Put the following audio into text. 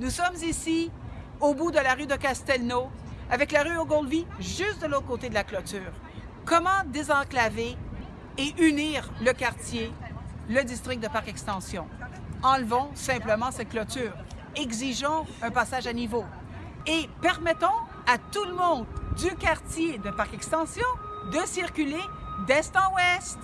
Nous sommes ici, au bout de la rue de Castelnau, avec la rue Ogilvy juste de l'autre côté de la clôture. Comment désenclaver et unir le quartier, le district de Parc Extension? Enlevons simplement cette clôture. Exigeons un passage à niveau. Et permettons à tout le monde du quartier de Parc Extension de circuler d'est en ouest.